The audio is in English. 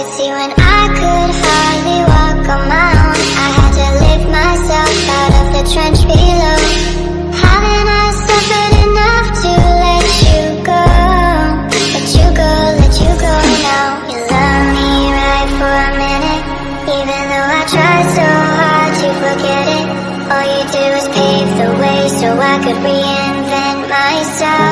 could see when I could hardly walk on my own I had to lift myself out of the trench below. Haven't I suffered enough to let you go? Let you go, let you go now. You love me right for a minute. Even though I try so hard to forget it All you do is pave the way so I could reinvent myself.